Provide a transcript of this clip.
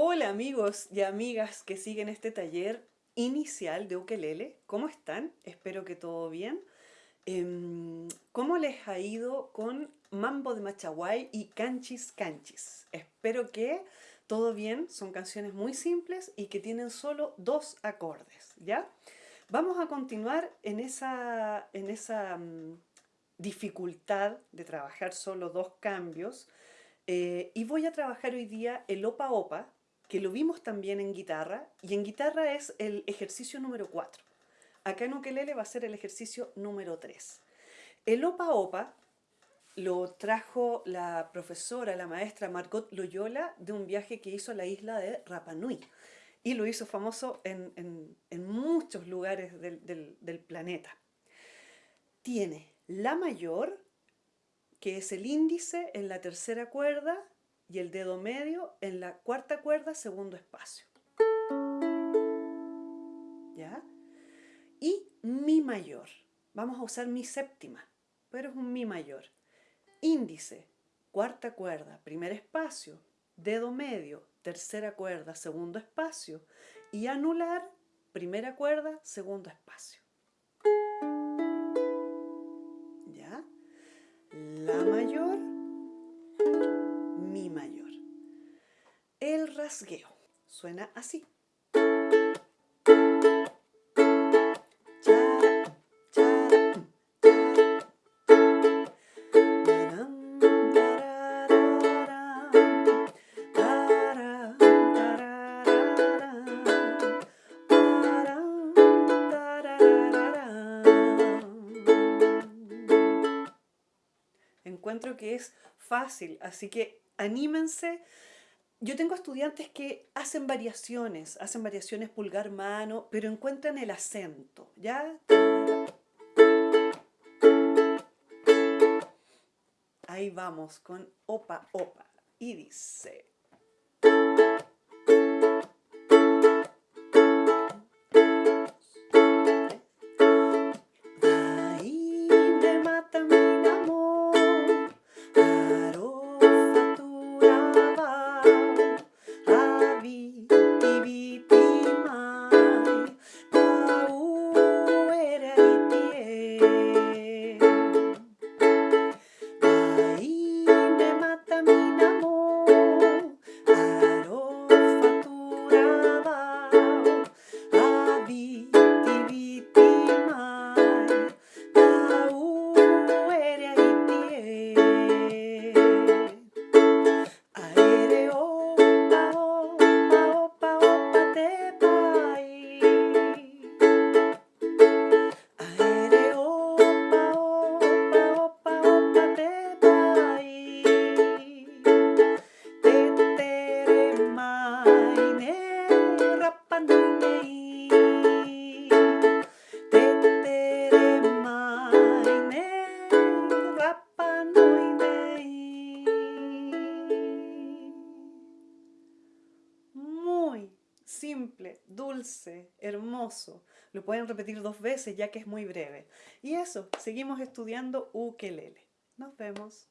Hola amigos y amigas que siguen este taller inicial de ukelele. ¿Cómo están? Espero que todo bien. Em, ¿Cómo les ha ido con Mambo de Machaguay y Canchis Canchis? Espero que todo bien. Son canciones muy simples y que tienen solo dos acordes, ¿ya? Vamos a continuar en esa, en esa mm, dificultad de trabajar solo dos cambios eh, y voy a trabajar hoy día el opa opa, que lo vimos también en guitarra, y en guitarra es el ejercicio número 4. Acá en ukelele va a ser el ejercicio número 3. El opa opa lo trajo la profesora, la maestra Margot Loyola de un viaje que hizo a la isla de Rapa Nui y lo hizo famoso en, muchos lugares del, del planeta. Tiene la mayor, que es el índice en la tercera cuerda y el dedo medio en la cuarta cuerda, segundo espacio. ¿Ya? Y mi mayor. Vamos a usar mi séptima, pero es un mi mayor. Índice, cuarta cuerda, primer espacio, dedo medio, tercera cuerda, segundo espacio y anular, primera cuerda, segundo espacio. La mayor, suena así. encuentro que es fácil, así que anímense. Yo tengo estudiantes que hacen variaciones, hacen variaciones pulgar-mano, pero encuentran el acento, ¿ya? Ahí vamos con opa, opa. Y dice... simple, dulce, hermoso. Lo pueden repetir dos veces ya que es muy breve. Y eso, seguimos estudiando ukelele. Nos vemos.